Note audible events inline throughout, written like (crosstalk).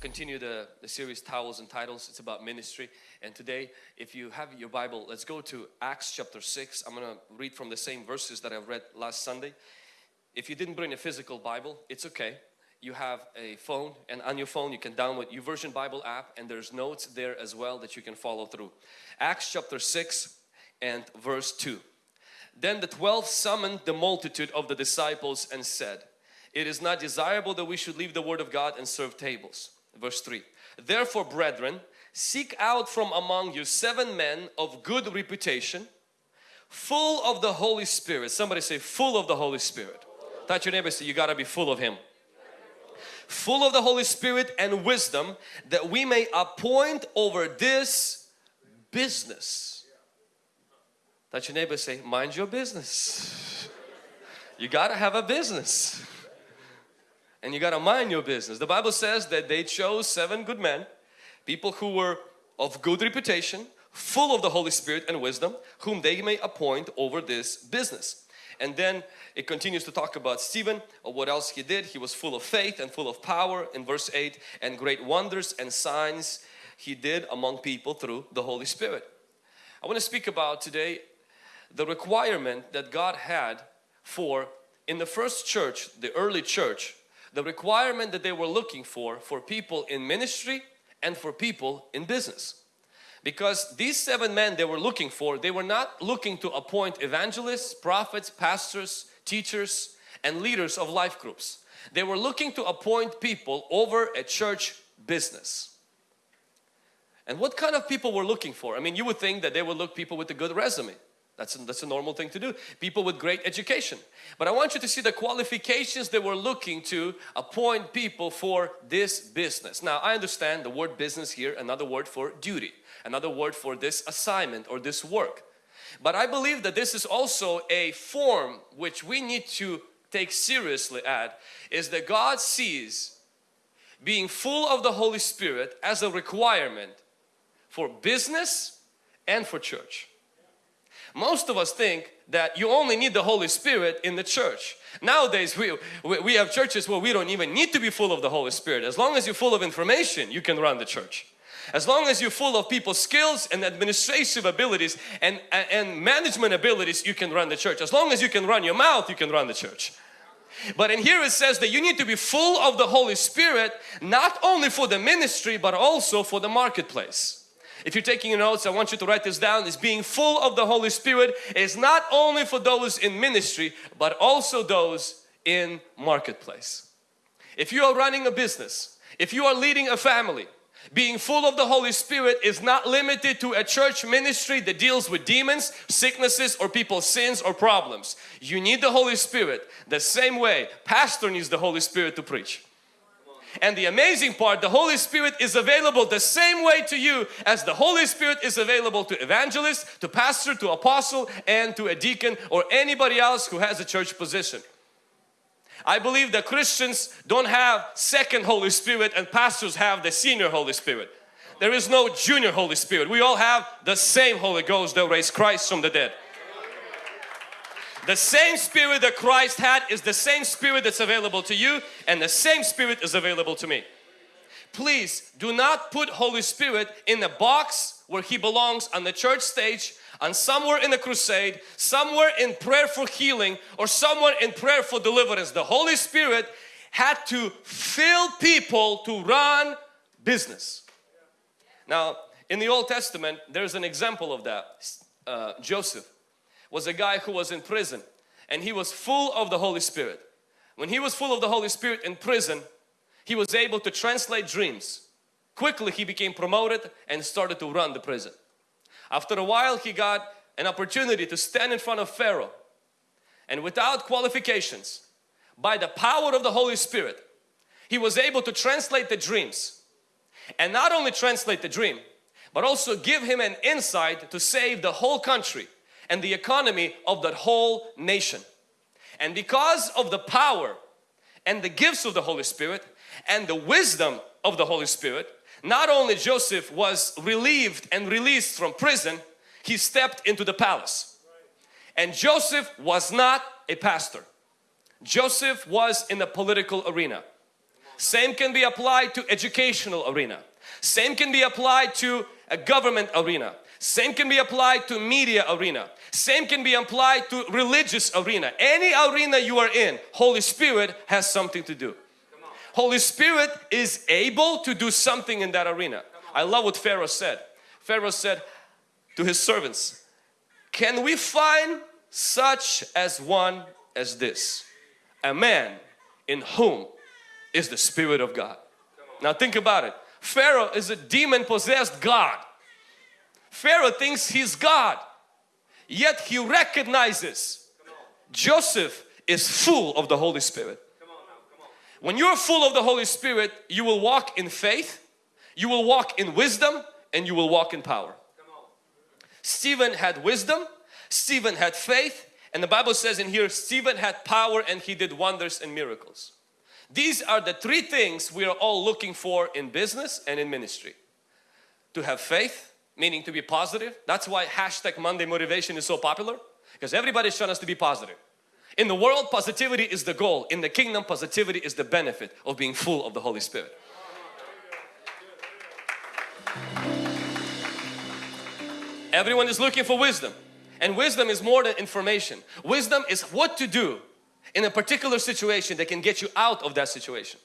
continue the, the series Towels and Titles. It's about ministry. And today, if you have your Bible, let's go to Acts chapter 6. I'm going to read from the same verses that I read last Sunday. If you didn't bring a physical Bible, it's okay. You have a phone and on your phone you can download YouVersion Bible app and there's notes there as well that you can follow through. Acts chapter 6 and verse 2. Then the twelve summoned the multitude of the disciples and said, It is not desirable that we should leave the word of God and serve tables verse 3 therefore brethren seek out from among you seven men of good reputation full of the Holy Spirit. Somebody say full of the Holy Spirit. Touch your neighbor say you got to be full of him. Full of the Holy Spirit and wisdom that we may appoint over this business. Touch your neighbor say mind your business. You got to have a business and you got to mind your business. The Bible says that they chose seven good men, people who were of good reputation, full of the Holy Spirit and wisdom, whom they may appoint over this business. And then it continues to talk about Stephen, or what else he did. He was full of faith and full of power in verse 8 and great wonders and signs he did among people through the Holy Spirit. I want to speak about today the requirement that God had for in the first church, the early church, the requirement that they were looking for for people in ministry and for people in business. Because these seven men they were looking for they were not looking to appoint evangelists prophets pastors teachers and leaders of life groups. They were looking to appoint people over a church business. And what kind of people were looking for? I mean you would think that they would look people with a good resume that's a, that's a normal thing to do. People with great education. But I want you to see the qualifications they were looking to appoint people for this business. Now I understand the word business here, another word for duty, another word for this assignment or this work. But I believe that this is also a form which we need to take seriously at is that God sees being full of the Holy Spirit as a requirement for business and for church. Most of us think that you only need the Holy Spirit in the church. Nowadays we, we have churches where we don't even need to be full of the Holy Spirit. As long as you're full of information, you can run the church. As long as you're full of people's skills and administrative abilities and, and management abilities, you can run the church. As long as you can run your mouth, you can run the church. But in here it says that you need to be full of the Holy Spirit, not only for the ministry, but also for the marketplace. If you're taking notes, I want you to write this down. Is being full of the Holy Spirit is not only for those in ministry, but also those in marketplace. If you are running a business, if you are leading a family, being full of the Holy Spirit is not limited to a church ministry that deals with demons, sicknesses or people's sins or problems. You need the Holy Spirit the same way pastor needs the Holy Spirit to preach. And the amazing part, the Holy Spirit is available the same way to you as the Holy Spirit is available to evangelist, to pastor, to apostle and to a deacon or anybody else who has a church position. I believe that Christians don't have second Holy Spirit and pastors have the senior Holy Spirit. There is no junior Holy Spirit. We all have the same Holy Ghost that raised Christ from the dead. The same spirit that Christ had is the same spirit that's available to you and the same spirit is available to me. Please do not put Holy Spirit in a box where He belongs on the church stage and somewhere in a crusade, somewhere in prayer for healing or somewhere in prayer for deliverance. The Holy Spirit had to fill people to run business. Now in the Old Testament there's an example of that. Uh, Joseph was a guy who was in prison and he was full of the Holy Spirit. When he was full of the Holy Spirit in prison, he was able to translate dreams. Quickly he became promoted and started to run the prison. After a while he got an opportunity to stand in front of Pharaoh and without qualifications, by the power of the Holy Spirit, he was able to translate the dreams and not only translate the dream but also give him an insight to save the whole country and the economy of that whole nation. And because of the power and the gifts of the Holy Spirit and the wisdom of the Holy Spirit, not only Joseph was relieved and released from prison, he stepped into the palace. And Joseph was not a pastor. Joseph was in the political arena. Same can be applied to educational arena. Same can be applied to a government arena. Same can be applied to media arena. Same can be applied to religious arena. Any arena you are in, Holy Spirit has something to do. Holy Spirit is able to do something in that arena. I love what Pharaoh said. Pharaoh said to his servants, can we find such as one as this? A man in whom is the Spirit of God. Now think about it. Pharaoh is a demon possessed God. Pharaoh thinks he's God. Yet he recognizes Joseph is full of the Holy Spirit. When you're full of the Holy Spirit, you will walk in faith, you will walk in wisdom, and you will walk in power. Stephen had wisdom, Stephen had faith, and the Bible says in here, Stephen had power and he did wonders and miracles. These are the three things we are all looking for in business and in ministry. To have faith, meaning to be positive. That's why hashtag Monday motivation is so popular because everybody's trying us to be positive. In the world, positivity is the goal. In the kingdom, positivity is the benefit of being full of the Holy Spirit. Everyone is looking for wisdom and wisdom is more than information. Wisdom is what to do in a particular situation that can get you out of that situation.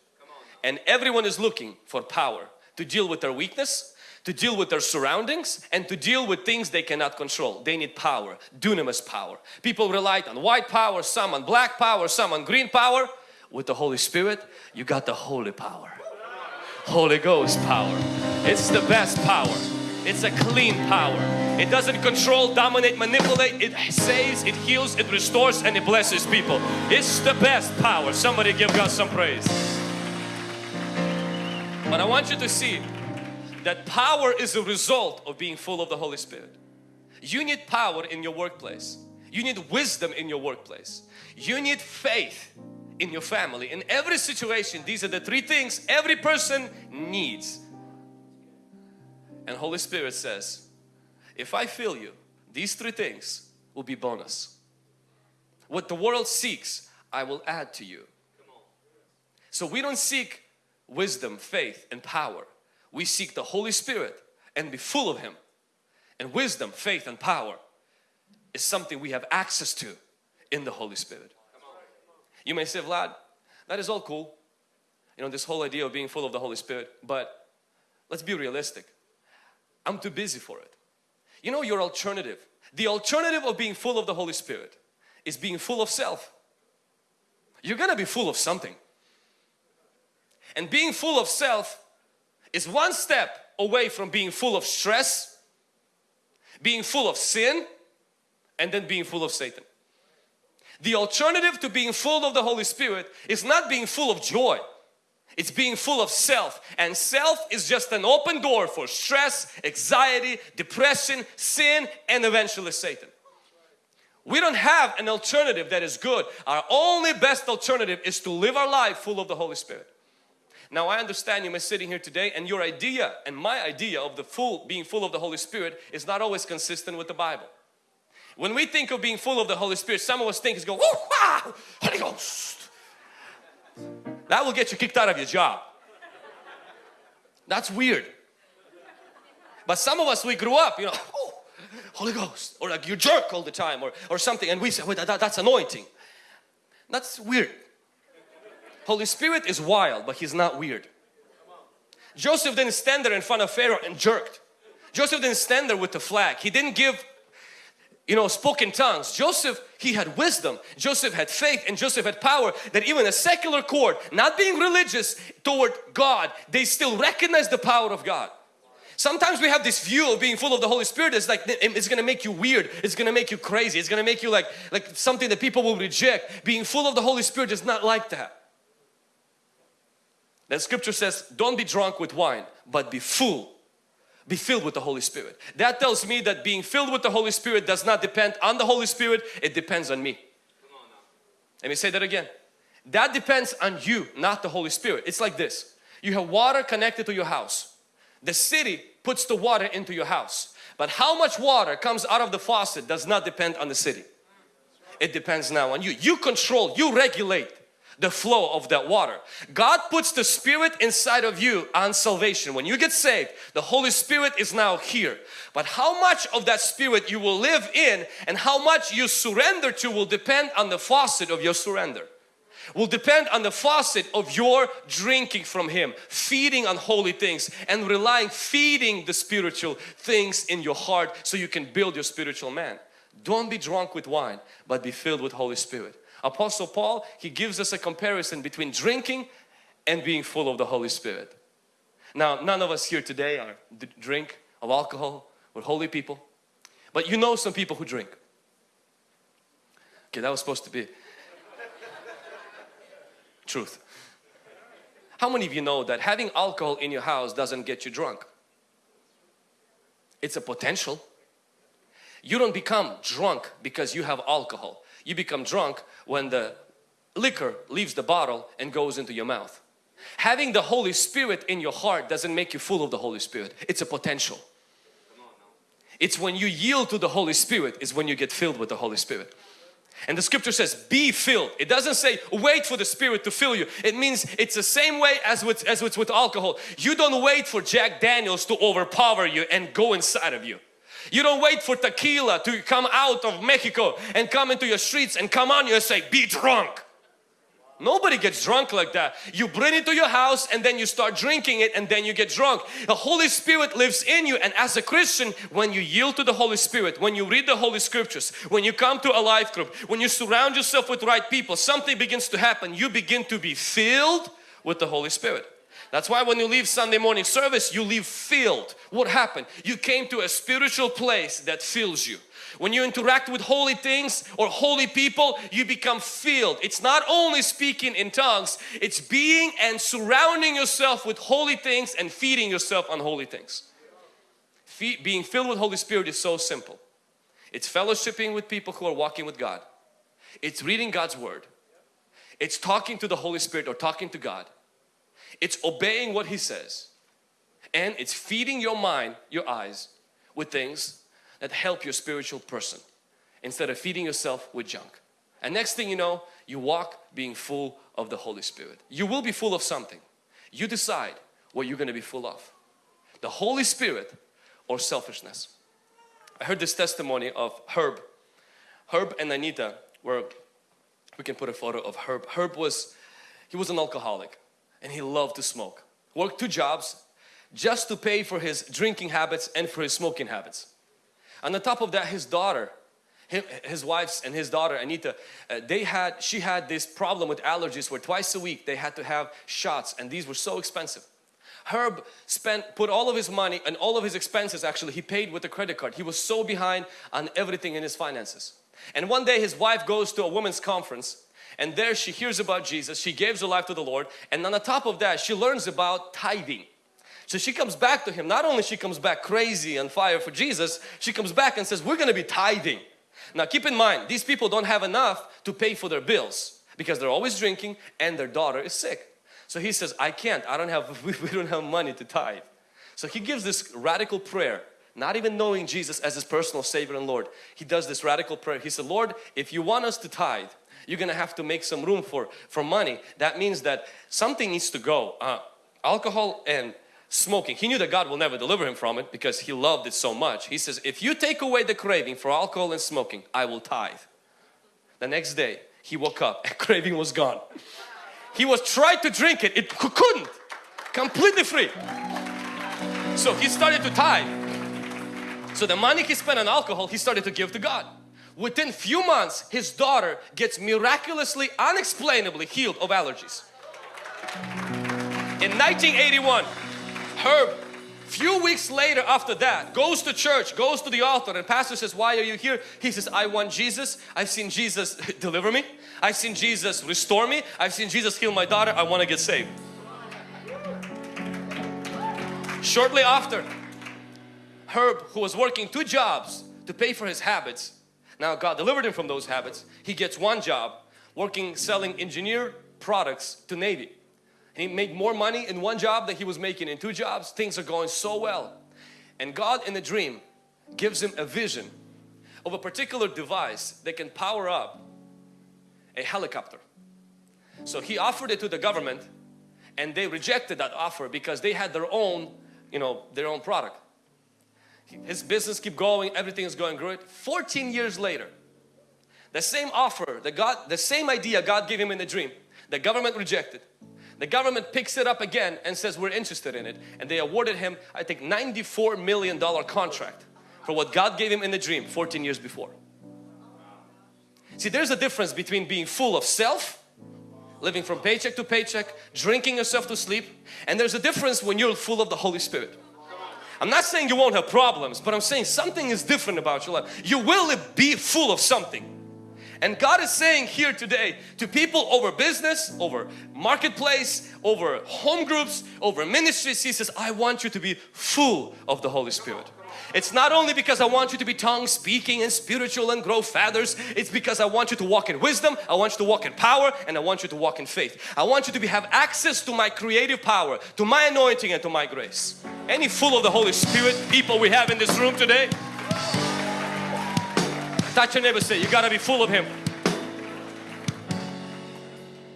And everyone is looking for power to deal with their weakness, to deal with their surroundings and to deal with things they cannot control. They need power, dunamis power. People relied on white power, some on black power, some on green power. With the Holy Spirit, you got the holy power. Holy Ghost power. It's the best power. It's a clean power. It doesn't control, dominate, manipulate. It saves, it heals, it restores and it blesses people. It's the best power. Somebody give God some praise. But I want you to see that power is a result of being full of the Holy Spirit. You need power in your workplace. You need wisdom in your workplace. You need faith in your family. In every situation, these are the three things every person needs. And Holy Spirit says, if I fill you, these three things will be bonus. What the world seeks, I will add to you. So we don't seek wisdom, faith and power we seek the Holy Spirit and be full of Him. And wisdom, faith and power is something we have access to in the Holy Spirit. You may say, Vlad, that is all cool. You know, this whole idea of being full of the Holy Spirit, but let's be realistic. I'm too busy for it. You know your alternative. The alternative of being full of the Holy Spirit is being full of self. You're gonna be full of something. And being full of self is one step away from being full of stress, being full of sin, and then being full of Satan. The alternative to being full of the Holy Spirit is not being full of joy. It's being full of self and self is just an open door for stress, anxiety, depression, sin and eventually Satan. We don't have an alternative that is good. Our only best alternative is to live our life full of the Holy Spirit. Now I understand you may sitting here today and your idea and my idea of the full being full of the Holy Spirit is not always consistent with the Bible. When we think of being full of the Holy Spirit, some of us think is go, oh, Holy Ghost. That will get you kicked out of your job. That's weird. But some of us, we grew up, you know, oh, Holy Ghost, or like you jerk all the time, or, or something, and we say, wait, that, that's anointing. That's weird. Holy Spirit is wild, but He's not weird. Joseph didn't stand there in front of Pharaoh and jerked. Joseph didn't stand there with the flag. He didn't give, you know, spoken tongues. Joseph, he had wisdom. Joseph had faith and Joseph had power that even a secular court, not being religious toward God, they still recognize the power of God. Sometimes we have this view of being full of the Holy Spirit It's like it's gonna make you weird, it's gonna make you crazy, it's gonna make you like, like something that people will reject. Being full of the Holy Spirit is not like that. That scripture says, don't be drunk with wine, but be full. Be filled with the Holy Spirit. That tells me that being filled with the Holy Spirit does not depend on the Holy Spirit, it depends on me. Let me say that again. That depends on you, not the Holy Spirit. It's like this. You have water connected to your house. The city puts the water into your house. But how much water comes out of the faucet does not depend on the city. It depends now on you. You control, you regulate the flow of that water. God puts the Spirit inside of you on salvation. When you get saved, the Holy Spirit is now here. But how much of that Spirit you will live in and how much you surrender to will depend on the faucet of your surrender. Will depend on the faucet of your drinking from Him, feeding on holy things and relying, feeding the spiritual things in your heart so you can build your spiritual man. Don't be drunk with wine, but be filled with Holy Spirit. Apostle Paul, he gives us a comparison between drinking and being full of the Holy Spirit. Now, none of us here today are drink of alcohol. We're holy people. But you know some people who drink. Okay, that was supposed to be (laughs) truth. How many of you know that having alcohol in your house doesn't get you drunk? It's a potential. You don't become drunk because you have alcohol. You become drunk when the liquor leaves the bottle and goes into your mouth. Having the Holy Spirit in your heart doesn't make you full of the Holy Spirit. It's a potential. It's when you yield to the Holy Spirit is when you get filled with the Holy Spirit. And the scripture says be filled. It doesn't say wait for the Spirit to fill you. It means it's the same way as with, as with, alcohol. You don't wait for Jack Daniels to overpower you and go inside of you. You don't wait for tequila to come out of Mexico and come into your streets and come on you and say, be drunk. Nobody gets drunk like that. You bring it to your house and then you start drinking it and then you get drunk. The Holy Spirit lives in you and as a Christian, when you yield to the Holy Spirit, when you read the Holy Scriptures, when you come to a life group, when you surround yourself with right people, something begins to happen. You begin to be filled with the Holy Spirit. That's why when you leave Sunday morning service, you leave filled. What happened? You came to a spiritual place that fills you. When you interact with holy things or holy people, you become filled. It's not only speaking in tongues, it's being and surrounding yourself with holy things and feeding yourself on holy things. Fe being filled with Holy Spirit is so simple. It's fellowshipping with people who are walking with God. It's reading God's Word. It's talking to the Holy Spirit or talking to God. It's obeying what He says and it's feeding your mind, your eyes with things that help your spiritual person instead of feeding yourself with junk. And next thing you know, you walk being full of the Holy Spirit. You will be full of something. You decide what you're going to be full of. The Holy Spirit or selfishness. I heard this testimony of Herb. Herb and Anita were, we can put a photo of Herb. Herb was, he was an alcoholic and he loved to smoke. Worked two jobs just to pay for his drinking habits and for his smoking habits. On the top of that, his daughter, his wife's and his daughter Anita, uh, they had, she had this problem with allergies where twice a week they had to have shots and these were so expensive. Herb spent, put all of his money and all of his expenses actually he paid with a credit card. He was so behind on everything in his finances. And one day his wife goes to a women's conference and there she hears about Jesus, she gives her life to the Lord and on the top of that she learns about tithing. So she comes back to him, not only she comes back crazy and fire for Jesus, she comes back and says we're going to be tithing. Now keep in mind these people don't have enough to pay for their bills because they're always drinking and their daughter is sick. So he says I can't, I don't have, (laughs) we don't have money to tithe. So he gives this radical prayer not even knowing Jesus as his personal Savior and Lord. He does this radical prayer. He said, Lord, if you want us to tithe, you're gonna have to make some room for for money. That means that something needs to go. Uh, alcohol and smoking. He knew that God will never deliver him from it because he loved it so much. He says if you take away the craving for alcohol and smoking I will tithe. The next day he woke up and (laughs) craving was gone. He was trying to drink it. It couldn't. Completely free. So he started to tithe. So the money he spent on alcohol he started to give to God Within few months, his daughter gets miraculously, unexplainably healed of allergies. In 1981, Herb, few weeks later after that, goes to church, goes to the altar and pastor says, why are you here? He says, I want Jesus. I've seen Jesus (laughs) deliver me. I've seen Jesus restore me. I've seen Jesus heal my daughter. I want to get saved. Shortly after, Herb, who was working two jobs to pay for his habits, now God delivered him from those habits. He gets one job working selling engineer products to Navy. He made more money in one job than he was making in two jobs. Things are going so well. And God in a dream gives him a vision of a particular device that can power up a helicopter. So he offered it to the government and they rejected that offer because they had their own, you know, their own product. His business keep going, everything is going great. 14 years later, the same offer, the God, the same idea God gave him in the dream, the government rejected. The government picks it up again and says we're interested in it and they awarded him I think 94 million dollar contract for what God gave him in the dream 14 years before. See there's a difference between being full of self living from paycheck to paycheck, drinking yourself to sleep. And there's a difference when you're full of the Holy Spirit. I'm not saying you won't have problems, but I'm saying something is different about your life. You will be full of something. And God is saying here today to people over business, over marketplace, over home groups, over ministries, He says, I want you to be full of the Holy Spirit. It's not only because I want you to be tongue speaking and spiritual and grow feathers. It's because I want you to walk in wisdom, I want you to walk in power and I want you to walk in faith. I want you to be, have access to my creative power, to my anointing and to my grace. Any full of the Holy Spirit people we have in this room today? Touch your neighbor say, you gotta be full of Him.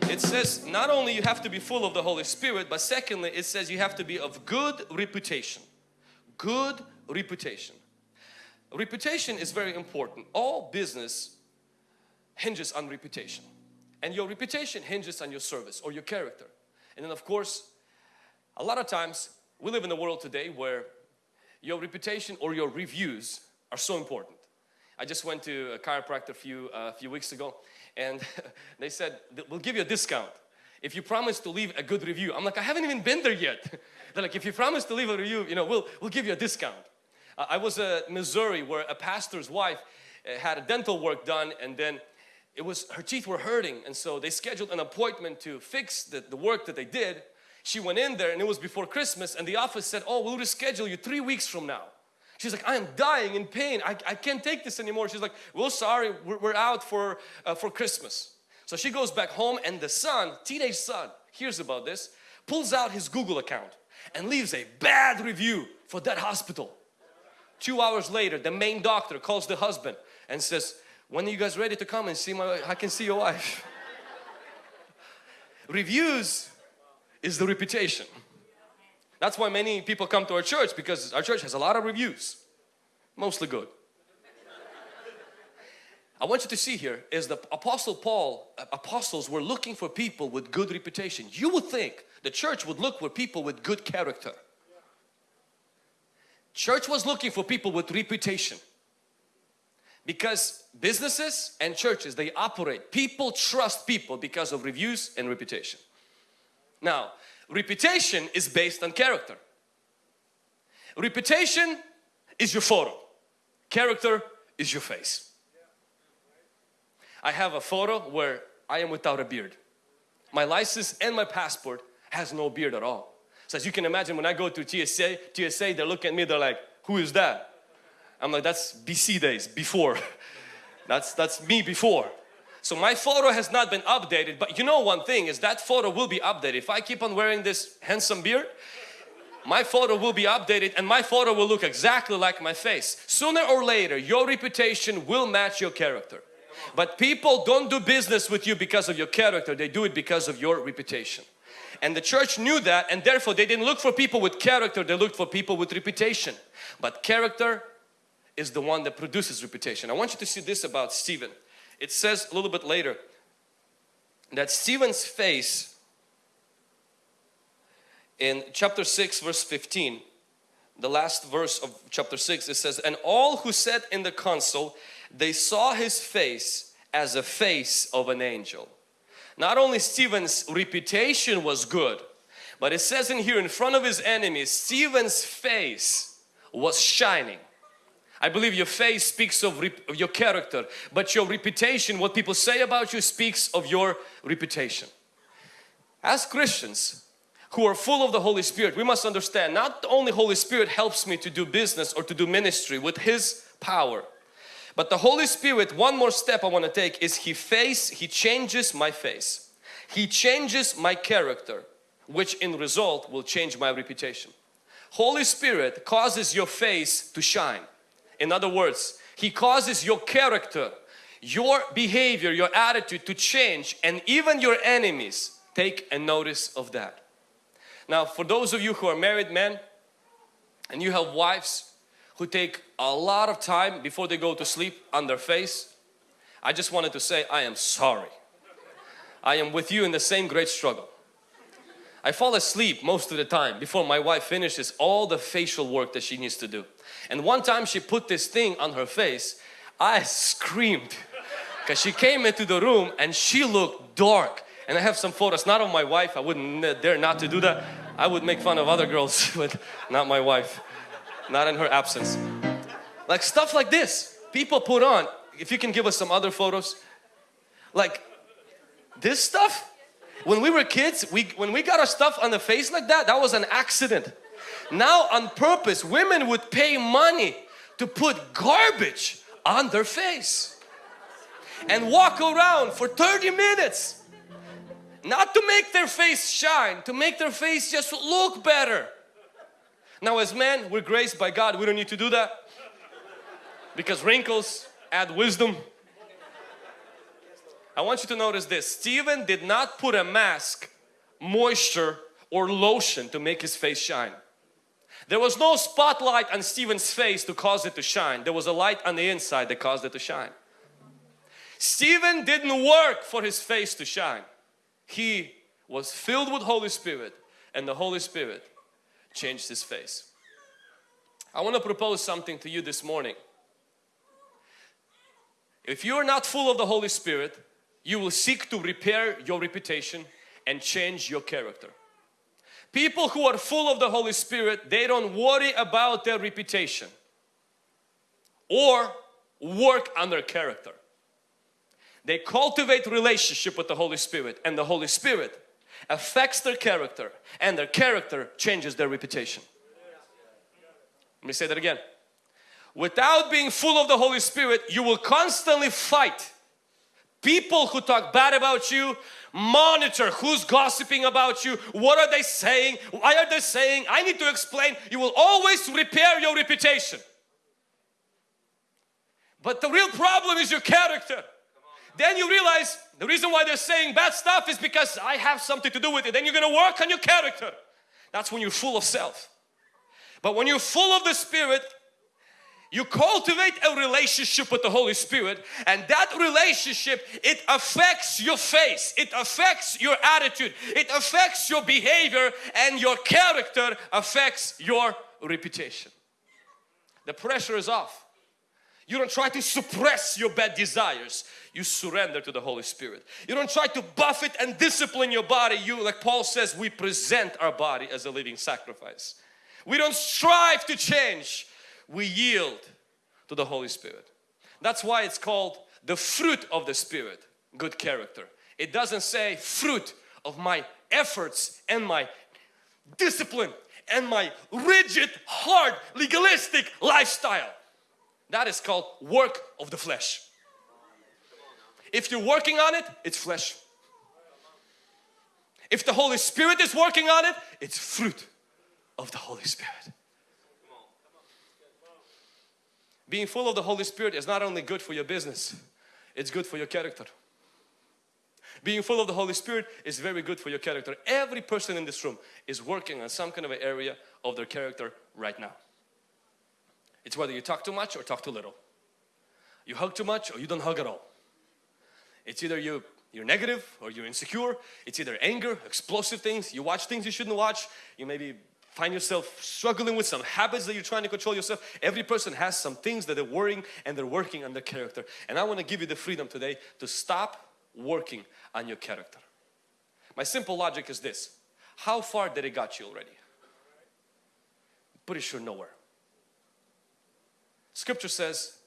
It says not only you have to be full of the Holy Spirit, but secondly it says you have to be of good reputation. Good reputation. Reputation is very important. All business hinges on reputation. And your reputation hinges on your service or your character. And then of course, a lot of times we live in a world today where your reputation or your reviews are so important. I just went to a chiropractor a few, uh, few weeks ago and (laughs) they said, we'll give you a discount if you promise to leave a good review. I'm like, I haven't even been there yet. (laughs) They're like, if you promise to leave a review, you know, we'll, we'll give you a discount. I was in Missouri where a pastor's wife uh, had a dental work done and then it was her teeth were hurting and so they scheduled an appointment to fix the, the work that they did. She went in there and it was before Christmas and the office said, oh, we'll reschedule you three weeks from now. She's like, I am dying in pain. I, I can't take this anymore. She's like, well, sorry, we're, we're out for, uh, for Christmas. So she goes back home and the son, teenage son, hears about this, pulls out his Google account and leaves a bad review for that hospital. Two hours later, the main doctor calls the husband and says, when are you guys ready to come and see my I can see your wife. (laughs) Reviews is the reputation. That's why many people come to our church because our church has a lot of reviews. Mostly good. I want you to see here is the apostle Paul, uh, apostles were looking for people with good reputation. You would think the church would look for people with good character. Church was looking for people with reputation. Because businesses and churches they operate. People trust people because of reviews and reputation. Now reputation is based on character. Reputation is your photo. Character is your face. I have a photo where I am without a beard. My license and my passport has no beard at all so as you can imagine when I go to TSA, TSA they look at me, they're like, who is that? I'm like, that's BC days, before. (laughs) that's, that's me before. So my photo has not been updated, but you know one thing is that photo will be updated. If I keep on wearing this handsome beard, my photo will be updated and my photo will look exactly like my face. Sooner or later, your reputation will match your character. But people don't do business with you because of your character, they do it because of your reputation. And the church knew that and therefore they didn't look for people with character, they looked for people with reputation. But character is the one that produces reputation. I want you to see this about Stephen. It says a little bit later that Stephen's face in chapter 6 verse 15 the last verse of chapter 6 it says and all who sat in the council they saw his face as a face of an angel not only Stephen's reputation was good, but it says in here in front of his enemies, Stephen's face was shining. I believe your face speaks of, of, your character, but your reputation, what people say about you speaks of your reputation. As Christians who are full of the Holy Spirit, we must understand not only Holy Spirit helps me to do business or to do ministry with His power, but the Holy Spirit, one more step I want to take is He face, He changes my face. He changes my character, which in result will change my reputation. Holy Spirit causes your face to shine. In other words, He causes your character, your behavior, your attitude to change and even your enemies take a notice of that. Now for those of you who are married men and you have wives who take a lot of time before they go to sleep on their face, I just wanted to say I am sorry. I am with you in the same great struggle. I fall asleep most of the time before my wife finishes all the facial work that she needs to do. And one time she put this thing on her face, I screamed because she came into the room and she looked dark. And I have some photos, not of my wife, I wouldn't uh, dare not to do that. I would make fun of other girls, (laughs) but not my wife, not in her absence. Like stuff like this, people put on, if you can give us some other photos, like this stuff, when we were kids, we, when we got our stuff on the face like that, that was an accident. Now on purpose, women would pay money to put garbage on their face and walk around for 30 minutes. Not to make their face shine, to make their face just look better. Now as men, we're graced by God, we don't need to do that because wrinkles add wisdom I want you to notice this. Stephen did not put a mask, moisture or lotion to make his face shine. There was no spotlight on Stephen's face to cause it to shine. There was a light on the inside that caused it to shine. Stephen didn't work for his face to shine. He was filled with Holy Spirit and the Holy Spirit changed his face. I want to propose something to you this morning. If you are not full of the Holy Spirit, you will seek to repair your reputation and change your character. People who are full of the Holy Spirit, they don't worry about their reputation or work on their character. They cultivate relationship with the Holy Spirit and the Holy Spirit affects their character and their character changes their reputation. Let me say that again. Without being full of the Holy Spirit, you will constantly fight People who talk bad about you, monitor who's gossiping about you, what are they saying, why are they saying, I need to explain. You will always repair your reputation. But the real problem is your character. Then you realize the reason why they're saying bad stuff is because I have something to do with it. Then you're going to work on your character. That's when you're full of self. But when you're full of the Spirit, you cultivate a relationship with the Holy Spirit and that relationship it affects your face it affects your attitude it affects your behavior and your character affects your reputation the pressure is off you don't try to suppress your bad desires you surrender to the Holy Spirit you don't try to buff it and discipline your body you like Paul says we present our body as a living sacrifice we don't strive to change we yield to the Holy Spirit. That's why it's called the fruit of the Spirit, good character. It doesn't say fruit of my efforts and my discipline and my rigid, hard, legalistic lifestyle. That is called work of the flesh. If you're working on it, it's flesh. If the Holy Spirit is working on it, it's fruit of the Holy Spirit. Being full of the Holy Spirit is not only good for your business, it's good for your character. Being full of the Holy Spirit is very good for your character. Every person in this room is working on some kind of an area of their character right now. It's whether you talk too much or talk too little. You hug too much or you don't hug at all. It's either you, you're negative or you're insecure. It's either anger, explosive things, you watch things you shouldn't watch, you maybe find yourself struggling with some habits that you're trying to control yourself. Every person has some things that they're worrying and they're working on their character. And I want to give you the freedom today to stop working on your character. My simple logic is this. How far did it got you already? Pretty sure nowhere. Scripture says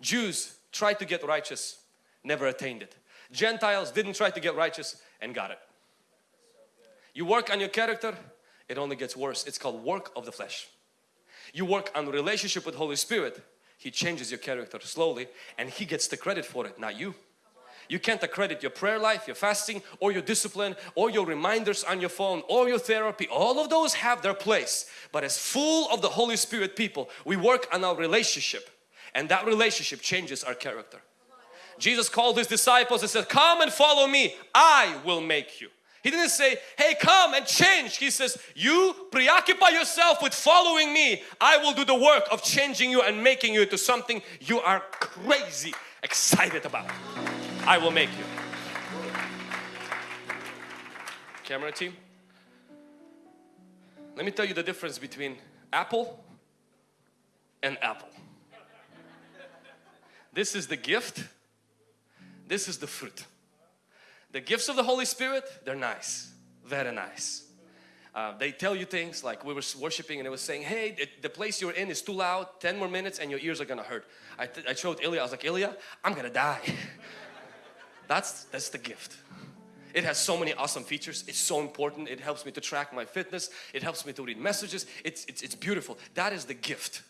Jews tried to get righteous, never attained it. Gentiles didn't try to get righteous and got it. You work on your character, it only gets worse. It's called work of the flesh. You work on relationship with Holy Spirit. He changes your character slowly and He gets the credit for it, not you. You can't accredit your prayer life, your fasting, or your discipline, or your reminders on your phone, or your therapy. All of those have their place. But as full of the Holy Spirit people, we work on our relationship and that relationship changes our character. Jesus called his disciples and said, come and follow me, I will make you. He didn't say, hey come and change. He says, you preoccupy yourself with following me. I will do the work of changing you and making you into something you are crazy excited about. I will make you. Camera team. Let me tell you the difference between apple and apple. This is the gift. This is the fruit. The gifts of the Holy Spirit, they're nice, very nice. Uh, they tell you things like we were worshiping and it was saying, hey, the, place you're in is too loud, 10 more minutes and your ears are gonna hurt. I, I showed Ilya, I was like, Ilya, I'm gonna die. (laughs) that's, that's the gift. It has so many awesome features. It's so important. It helps me to track my fitness. It helps me to read messages. It's, it's, it's beautiful. That is the gift.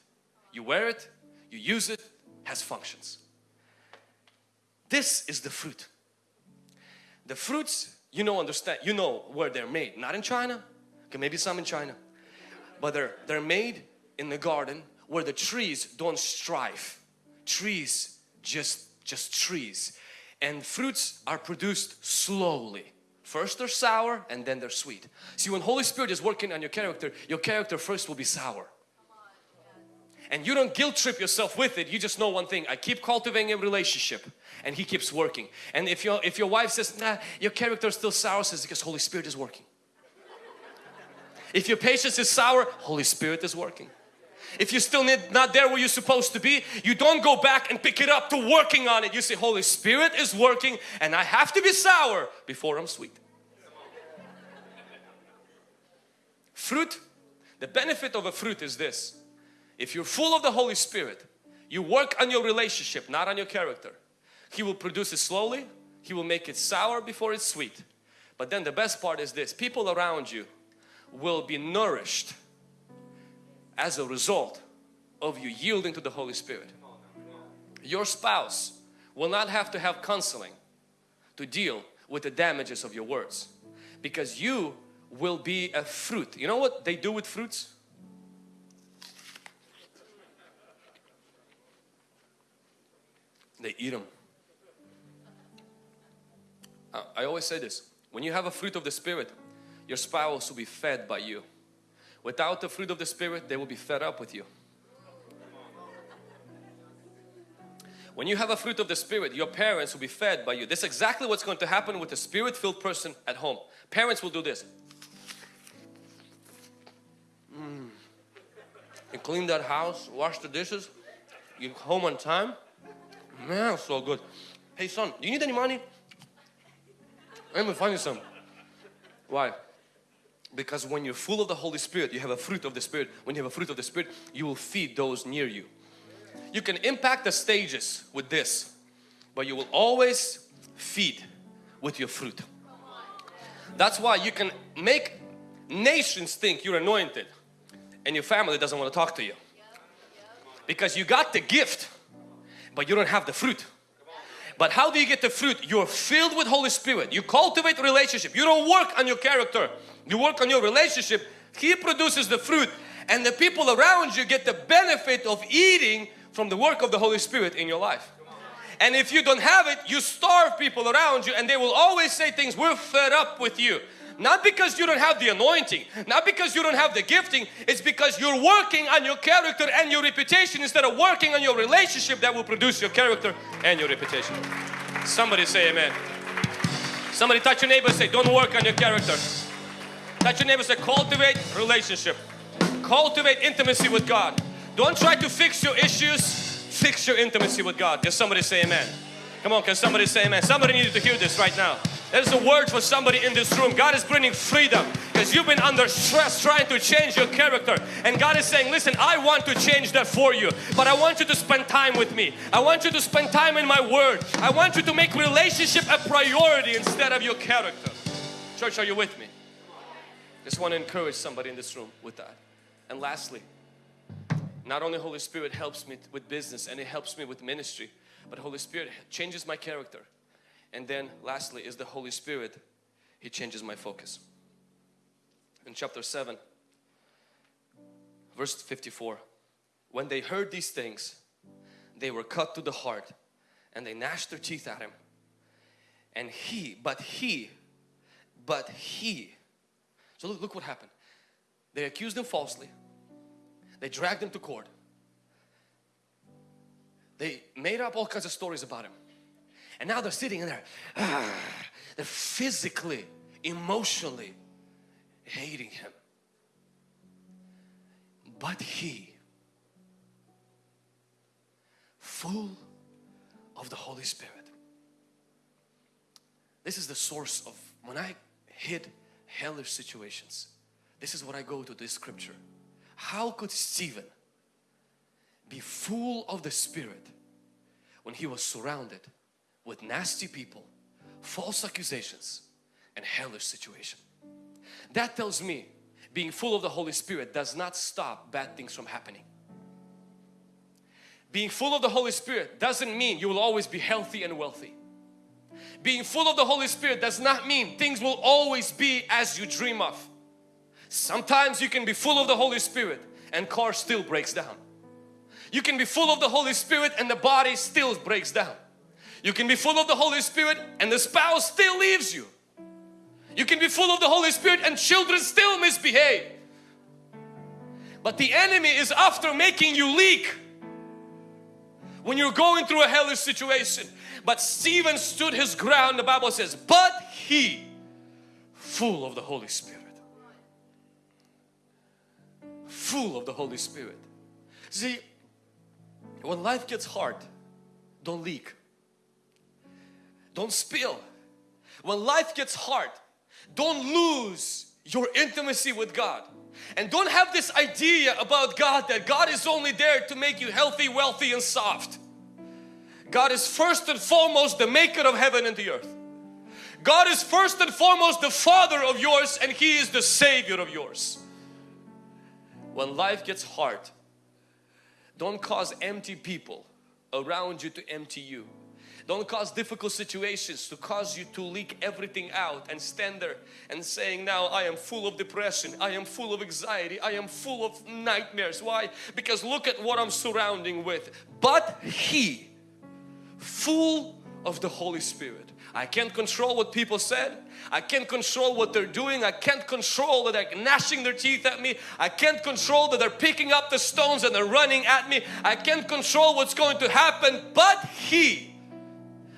You wear it, you use it, has functions. This is the fruit. The fruits, you know, understand, you know where they're made. Not in China, okay, maybe some in China, but they're, they're made in the garden where the trees don't strive. Trees, just, just trees. And fruits are produced slowly. First they're sour and then they're sweet. See when Holy Spirit is working on your character, your character first will be sour and you don't guilt trip yourself with it. You just know one thing. I keep cultivating a relationship and he keeps working. And if your if your wife says nah your character is still sour says because Holy Spirit is working. If your patience is sour Holy Spirit is working. If you're still need not there where you're supposed to be you don't go back and pick it up to working on it. You say Holy Spirit is working and I have to be sour before I'm sweet. Fruit the benefit of a fruit is this if you're full of the Holy Spirit, you work on your relationship, not on your character. He will produce it slowly. He will make it sour before it's sweet. But then the best part is this, people around you will be nourished as a result of you yielding to the Holy Spirit. Your spouse will not have to have counseling to deal with the damages of your words because you will be a fruit. You know what they do with fruits? They eat them. I always say this, when you have a fruit of the Spirit, your spouse will be fed by you. Without the fruit of the Spirit, they will be fed up with you. When you have a fruit of the Spirit, your parents will be fed by you. This is exactly what's going to happen with a Spirit-filled person at home. Parents will do this. Mm. You clean that house, wash the dishes, you home on time, Man, so good. Hey son, do you need any money? Let me find you some. Why? Because when you're full of the Holy Spirit, you have a fruit of the Spirit. When you have a fruit of the Spirit, you will feed those near you. You can impact the stages with this, but you will always feed with your fruit. That's why you can make nations think you're anointed and your family doesn't want to talk to you. Because you got the gift but you don't have the fruit. But how do you get the fruit? You're filled with Holy Spirit. You cultivate relationship. You don't work on your character. You work on your relationship. He produces the fruit and the people around you get the benefit of eating from the work of the Holy Spirit in your life. And if you don't have it, you starve people around you and they will always say things, we're fed up with you. Not because you don't have the anointing, not because you don't have the gifting, it's because you're working on your character and your reputation instead of working on your relationship that will produce your character and your reputation. Somebody say amen. Somebody touch your neighbor and say, don't work on your character. Touch your neighbor say, cultivate relationship. Cultivate intimacy with God. Don't try to fix your issues, fix your intimacy with God. Can somebody say amen? Come on, can somebody say amen? Somebody needed to hear this right now. There's a word for somebody in this room. God is bringing freedom because you've been under stress trying to change your character. And God is saying, listen, I want to change that for you. But I want you to spend time with me. I want you to spend time in my word. I want you to make relationship a priority instead of your character. Church, are you with me? Just want to encourage somebody in this room with that. And lastly, not only Holy Spirit helps me with business and it helps me with ministry, but Holy Spirit changes my character. And then lastly is the Holy Spirit. He changes my focus. In chapter 7, verse 54, when they heard these things, they were cut to the heart and they gnashed their teeth at him. And he, but he, but he. So look, look what happened. They accused him falsely. They dragged him to court. They made up all kinds of stories about him. And now they're sitting in there. Ah, (sighs) they're physically, emotionally hating him. But he, full of the Holy Spirit. This is the source of when I hit hellish situations. This is what I go to this scripture. How could Stephen be full of the Spirit when he was surrounded with nasty people, false accusations and hellish situation? That tells me being full of the Holy Spirit does not stop bad things from happening. Being full of the Holy Spirit doesn't mean you will always be healthy and wealthy. Being full of the Holy Spirit does not mean things will always be as you dream of. Sometimes you can be full of the Holy Spirit and car still breaks down. You can be full of the Holy Spirit and the body still breaks down. You can be full of the Holy Spirit and the spouse still leaves you. You can be full of the Holy Spirit and children still misbehave. But the enemy is after making you leak when you're going through a hellish situation. But Stephen stood his ground, the Bible says, but he, full of the Holy Spirit. Full of the Holy Spirit. See, when life gets hard, don't leak. Don't spill. When life gets hard, don't lose your intimacy with God. And don't have this idea about God that God is only there to make you healthy, wealthy and soft. God is first and foremost the maker of heaven and the earth. God is first and foremost the father of yours and He is the savior of yours. When life gets hard, don't cause empty people around you to empty you. Don't cause difficult situations to cause you to leak everything out and stand there and saying now I am full of depression, I am full of anxiety, I am full of nightmares. Why? Because look at what I'm surrounding with. But He, full of the Holy Spirit. I can't control what people said. I can't control what they're doing. I can't control that they're gnashing their teeth at me. I can't control that they're picking up the stones and they're running at me. I can't control what's going to happen. But He,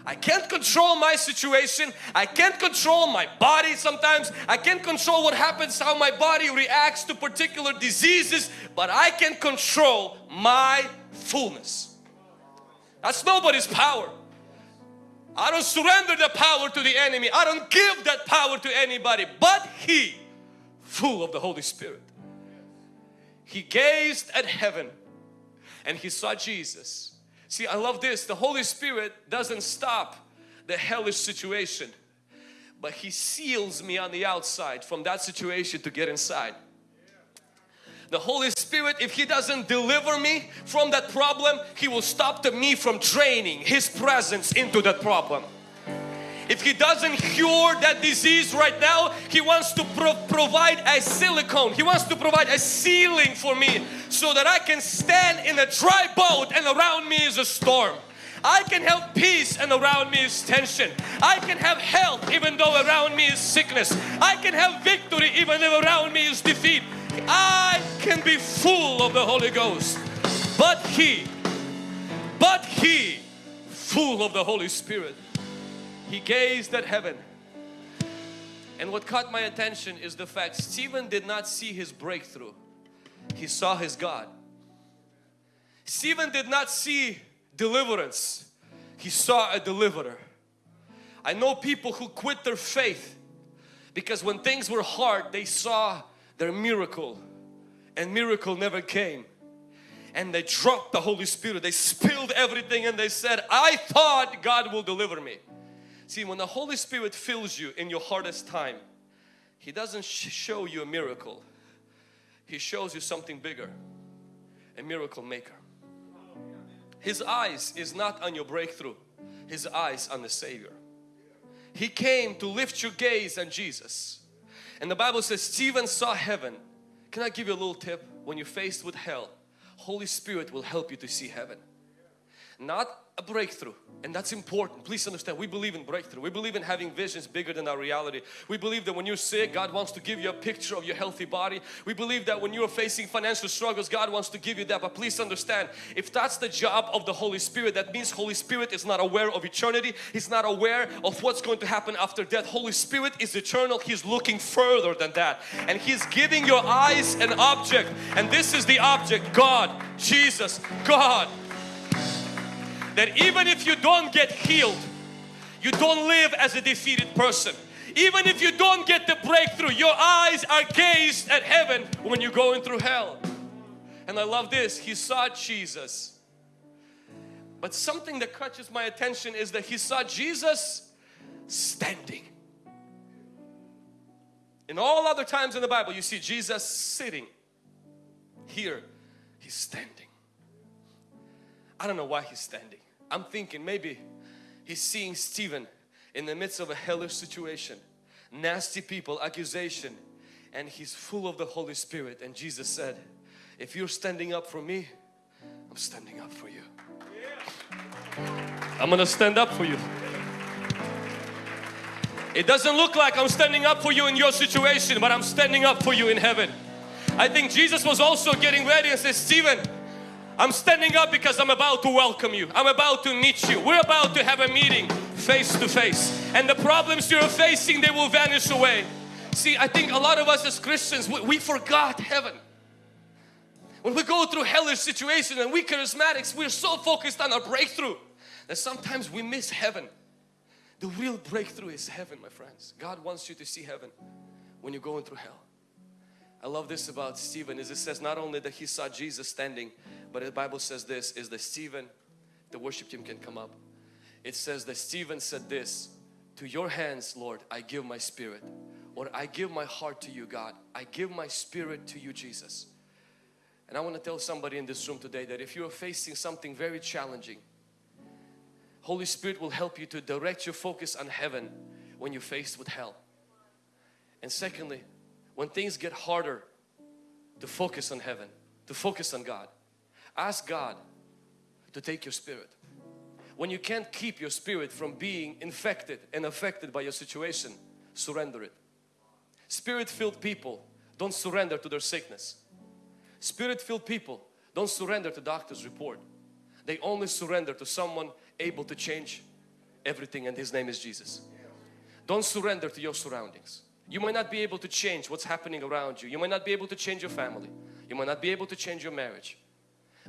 I can't control my situation. I can't control my body sometimes. I can't control what happens, how my body reacts to particular diseases, but I can control my fullness. That's nobody's power. I don't surrender the power to the enemy. I don't give that power to anybody, but He, full of the Holy Spirit. He gazed at heaven and He saw Jesus See, I love this. The Holy Spirit doesn't stop the hellish situation, but He seals me on the outside from that situation to get inside. The Holy Spirit, if He doesn't deliver me from that problem, He will stop me from draining His presence into that problem. If He doesn't cure that disease right now, He wants to pro provide a silicone. He wants to provide a ceiling for me so that I can stand in a dry boat and around me is a storm. I can have peace and around me is tension. I can have health even though around me is sickness. I can have victory even though around me is defeat. I can be full of the Holy Ghost. But He, but He, full of the Holy Spirit. He gazed at heaven. And what caught my attention is the fact Stephen did not see his breakthrough. He saw his God. Stephen did not see deliverance. He saw a deliverer. I know people who quit their faith because when things were hard they saw their miracle and miracle never came and they dropped the Holy Spirit they spilled everything and they said I thought God will deliver me See, when the Holy Spirit fills you in your hardest time, He doesn't sh show you a miracle. He shows you something bigger, a miracle maker. His eyes is not on your breakthrough. His eyes on the Savior. He came to lift your gaze on Jesus. And the Bible says Stephen saw heaven. Can I give you a little tip? When you're faced with hell, Holy Spirit will help you to see heaven. not a breakthrough and that's important. Please understand we believe in breakthrough. We believe in having visions bigger than our reality. We believe that when you're sick God wants to give you a picture of your healthy body. We believe that when you're facing financial struggles God wants to give you that. But please understand if that's the job of the Holy Spirit that means Holy Spirit is not aware of eternity. He's not aware of what's going to happen after death. Holy Spirit is eternal. He's looking further than that. And He's giving your eyes an object. And this is the object. God Jesus God that even if you don't get healed, you don't live as a defeated person. Even if you don't get the breakthrough, your eyes are gazed at heaven when you're going through hell. And I love this, he saw Jesus. But something that catches my attention is that he saw Jesus standing. In all other times in the Bible, you see Jesus sitting. Here, he's standing. I don't know why he's standing. I'm thinking maybe he's seeing Stephen in the midst of a hellish situation, nasty people, accusation, and he's full of the Holy Spirit. And Jesus said, if you're standing up for me, I'm standing up for you. I'm gonna stand up for you. It doesn't look like I'm standing up for you in your situation, but I'm standing up for you in heaven. I think Jesus was also getting ready and said, Stephen, I'm standing up because I'm about to welcome you. I'm about to meet you. We're about to have a meeting face to face. And the problems you're facing, they will vanish away. See, I think a lot of us as Christians, we, we forgot heaven. When we go through hellish situations and we charismatics, we're so focused on our breakthrough that sometimes we miss heaven. The real breakthrough is heaven, my friends. God wants you to see heaven when you're going through hell. I love this about Stephen is it says not only that he saw Jesus standing but the Bible says this is that Stephen, the worship team can come up. It says that Stephen said this, to your hands Lord I give my spirit or I give my heart to you God. I give my spirit to you Jesus. And I want to tell somebody in this room today that if you are facing something very challenging, Holy Spirit will help you to direct your focus on heaven when you're faced with hell. And secondly, when things get harder to focus on heaven, to focus on God, Ask God to take your spirit. When you can't keep your spirit from being infected and affected by your situation, surrender it. Spirit-filled people don't surrender to their sickness. Spirit-filled people don't surrender to doctor's report. They only surrender to someone able to change everything and His name is Jesus. Don't surrender to your surroundings. You might not be able to change what's happening around you. You might not be able to change your family. You might not be able to change your marriage.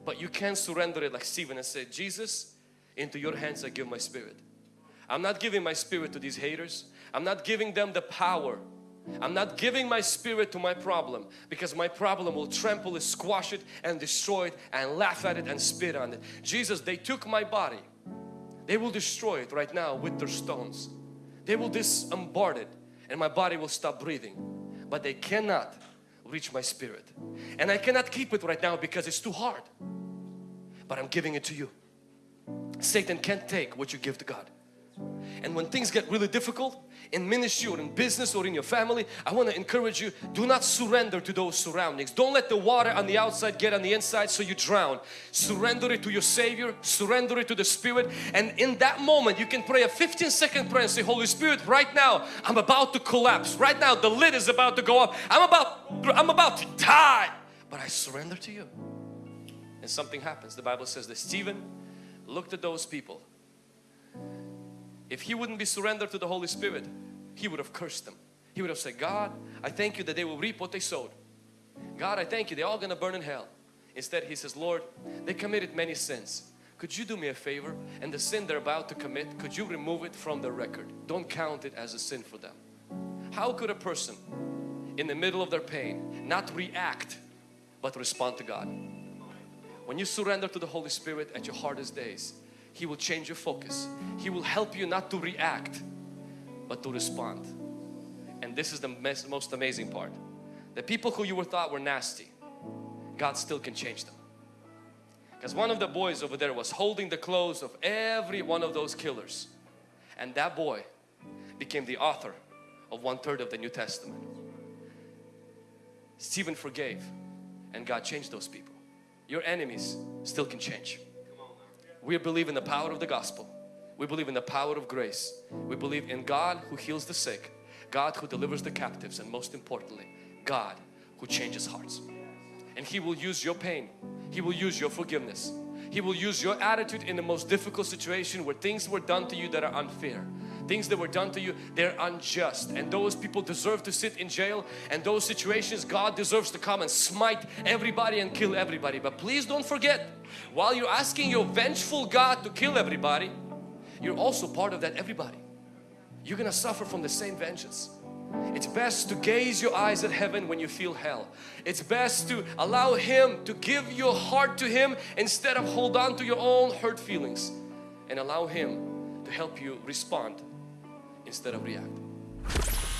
But you can surrender it like Stephen and say, Jesus, into your hands I give my spirit. I'm not giving my spirit to these haters. I'm not giving them the power. I'm not giving my spirit to my problem because my problem will trample it, squash it and destroy it and laugh at it and spit on it. Jesus, they took my body. They will destroy it right now with their stones. They will disembard it and my body will stop breathing. But they cannot reach my spirit. And I cannot keep it right now because it's too hard. But I'm giving it to you. Satan can't take what you give to God. And when things get really difficult in ministry or in business or in your family, I want to encourage you, do not surrender to those surroundings. Don't let the water on the outside get on the inside so you drown. Surrender it to your Savior, surrender it to the Spirit and in that moment you can pray a 15 second prayer and say, Holy Spirit, right now I'm about to collapse. Right now the lid is about to go up. I'm about, I'm about to die. But I surrender to you. And something happens. The Bible says that Stephen looked at those people if he wouldn't be surrendered to the Holy Spirit, he would have cursed them. He would have said, God, I thank you that they will reap what they sowed. God, I thank you, they're all going to burn in hell. Instead, he says, Lord, they committed many sins. Could you do me a favor? And the sin they're about to commit, could you remove it from the record? Don't count it as a sin for them. How could a person in the middle of their pain not react but respond to God? When you surrender to the Holy Spirit at your hardest days, he will change your focus. He will help you not to react but to respond. And this is the most amazing part. The people who you were thought were nasty, God still can change them. Because one of the boys over there was holding the clothes of every one of those killers. And that boy became the author of one third of the New Testament. Stephen forgave and God changed those people. Your enemies still can change. We believe in the power of the gospel. We believe in the power of grace. We believe in God who heals the sick, God who delivers the captives, and most importantly, God who changes hearts. And He will use your pain. He will use your forgiveness. He will use your attitude in the most difficult situation where things were done to you that are unfair. Things that were done to you, they're unjust. And those people deserve to sit in jail. And those situations, God deserves to come and smite everybody and kill everybody. But please don't forget, while you're asking your vengeful God to kill everybody, you're also part of that everybody. You're gonna suffer from the same vengeance. It's best to gaze your eyes at heaven when you feel hell. It's best to allow Him to give your heart to Him instead of hold on to your own hurt feelings and allow Him to help you respond instead of.